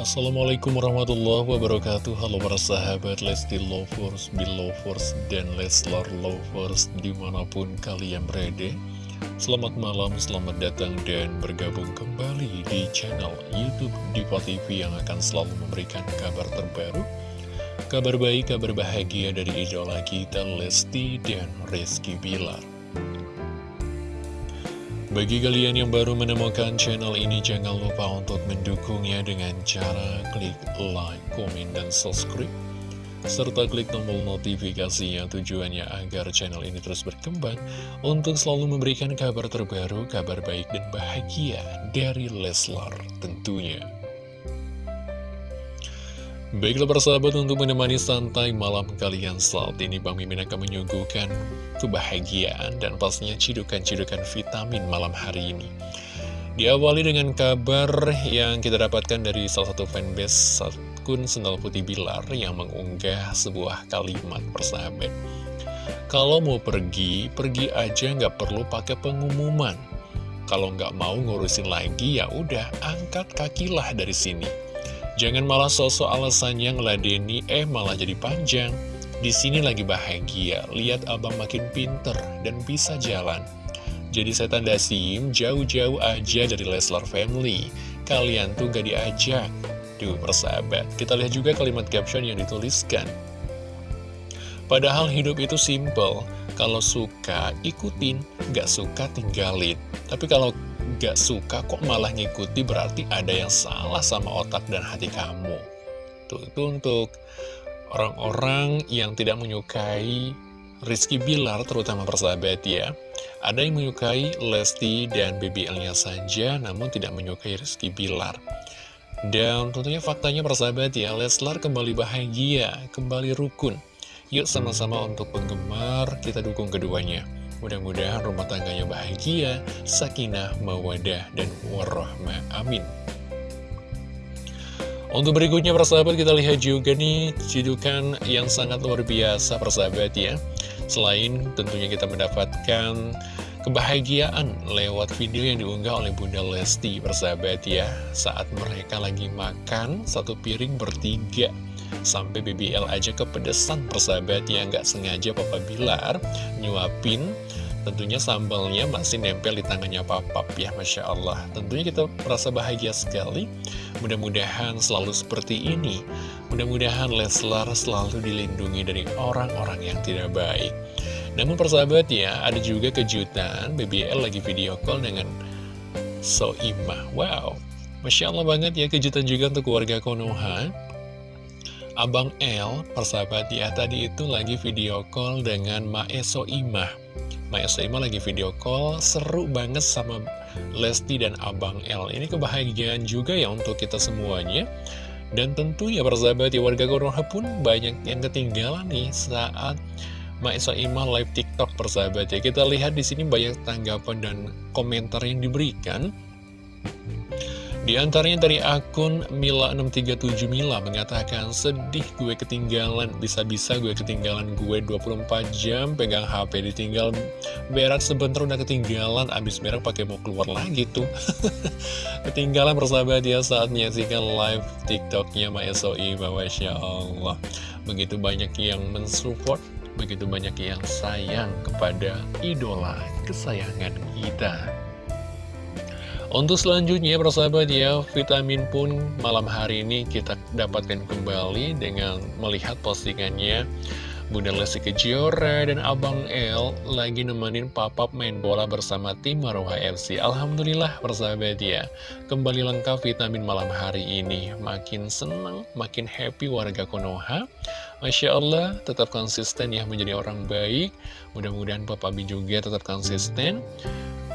Assalamualaikum warahmatullahi wabarakatuh. Halo para sahabat Lesti Lovers, Belovers, dan Leslar Lovers di mana pun kalian berada. Selamat malam, selamat datang dan bergabung kembali di channel Youtube Diva TV yang akan selalu memberikan kabar terbaru Kabar baik, kabar bahagia dari idola kita Lesti dan Rizky Bilar bagi kalian yang baru menemukan channel ini, jangan lupa untuk mendukungnya dengan cara klik like, komen, dan subscribe. Serta klik tombol notifikasinya tujuannya agar channel ini terus berkembang untuk selalu memberikan kabar terbaru, kabar baik dan bahagia dari Leslar tentunya. Baiklah persahabat untuk menemani santai malam kalian saat ini Bang Mimin akan menyuguhkan kebahagiaan dan pastinya cidukan-cidukan vitamin malam hari ini. Diawali dengan kabar yang kita dapatkan dari salah satu fanbase akun Sendal Putih Bilar yang mengunggah sebuah kalimat persahabat. Kalau mau pergi, pergi aja nggak perlu pakai pengumuman. Kalau nggak mau ngurusin lagi ya udah angkat kakilah dari sini Jangan malah sosok alasannya ngeladeni, eh malah jadi panjang. Di sini lagi bahagia, lihat abang makin pinter dan bisa jalan. Jadi saya tanda sim, jauh-jauh aja dari Leslar Family. Kalian tuh gak diajak. Duh, persahabat. Kita lihat juga kalimat caption yang dituliskan. Padahal hidup itu simple. Kalau suka, ikutin. Gak suka, tinggalin. Tapi kalau gak suka kok malah ngikuti berarti ada yang salah sama otak dan hati kamu. Tuh, itu untuk orang-orang yang tidak menyukai Rizky Bilar, terutama persahabat ya. Ada yang menyukai Lesti dan BBL-nya saja, namun tidak menyukai Rizky Bilar. Dan tentunya faktanya persahabat ya, Leslar kembali bahagia, kembali rukun. Yuk sama-sama untuk penggemar, kita dukung keduanya. Mudah-mudahan rumah tangganya bahagia, sakinah, mawadah, dan warahmah. Amin. Untuk berikutnya persahabat kita lihat juga nih cidukan yang sangat luar biasa persahabat ya. Selain tentunya kita mendapatkan kebahagiaan lewat video yang diunggah oleh Bunda Lesti persahabat ya. Saat mereka lagi makan satu piring bertiga. Sampai BBL aja kepedesan persahabat ya nggak sengaja Papa Bilar nyuapin Tentunya sambalnya masih nempel di tangannya papap ya Masya Allah. Tentunya kita merasa bahagia sekali. Mudah-mudahan selalu seperti ini. Mudah-mudahan Leslar selalu dilindungi dari orang-orang yang tidak baik. Namun persahabat ya ada juga kejutan BBL lagi video call dengan Soimah. Wow Masya Allah banget ya kejutan juga untuk keluarga Konoha Abang L, persahabat ya tadi itu lagi video call dengan Mae Soimah Maya Saima lagi video call seru banget sama Lesti dan Abang L Ini kebahagiaan juga ya untuk kita semuanya. Dan tentu ya persahabat ya warga Konoha pun banyak yang ketinggalan nih saat Maya Saima live TikTok persahabat ya. Kita lihat di sini banyak tanggapan dan komentar yang diberikan di antaranya dari akun Mila637 Mila mengatakan, sedih gue ketinggalan, bisa-bisa gue ketinggalan gue 24 jam, pegang HP ditinggal berak sebentar udah ketinggalan, abis berak pakai mau keluar lagi tuh. ketinggalan persahabat ya saat menyaksikan live TikToknya Ma SOI, Masya Allah. Begitu banyak yang mensupport, begitu banyak yang sayang kepada idola kesayangan kita. Untuk selanjutnya persahabat ya, vitamin pun malam hari ini kita dapatkan kembali dengan melihat postingannya Bunda Lesti Kejora dan Abang El lagi nemenin papap main bola bersama tim Maruha FC. Alhamdulillah persahabat ya, kembali lengkap vitamin malam hari ini. Makin senang, makin happy warga Konoha. Masya Allah, tetap konsisten ya menjadi orang baik. Mudah-mudahan Papa Bi juga tetap konsisten.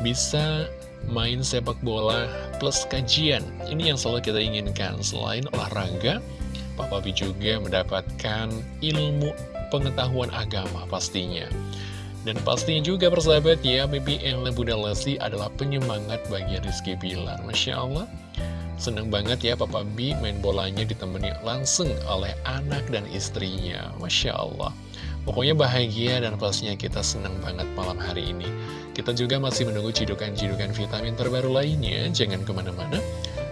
Bisa main sepak bola plus kajian. Ini yang selalu kita inginkan. Selain olahraga, Papa B juga mendapatkan ilmu pengetahuan agama pastinya. Dan pastinya juga persahabat ya, BBL Bunda Lesti adalah penyemangat bagi Rizky Bilar. Masya Allah, seneng banget ya Papa B main bolanya ditemani langsung oleh anak dan istrinya. Masya Allah. Pokoknya bahagia dan pastinya kita senang banget malam hari ini. Kita juga masih menunggu cidukan-cidukan vitamin terbaru lainnya, jangan ke mana-mana.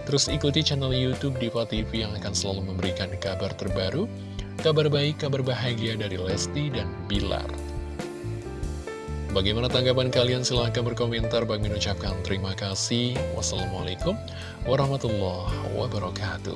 Terus ikuti channel Youtube Diva TV yang akan selalu memberikan kabar terbaru, kabar baik, kabar bahagia dari Lesti dan Bilar. Bagaimana tanggapan kalian? Silahkan berkomentar. Bagi ucapkan terima kasih. Wassalamualaikum warahmatullahi wabarakatuh.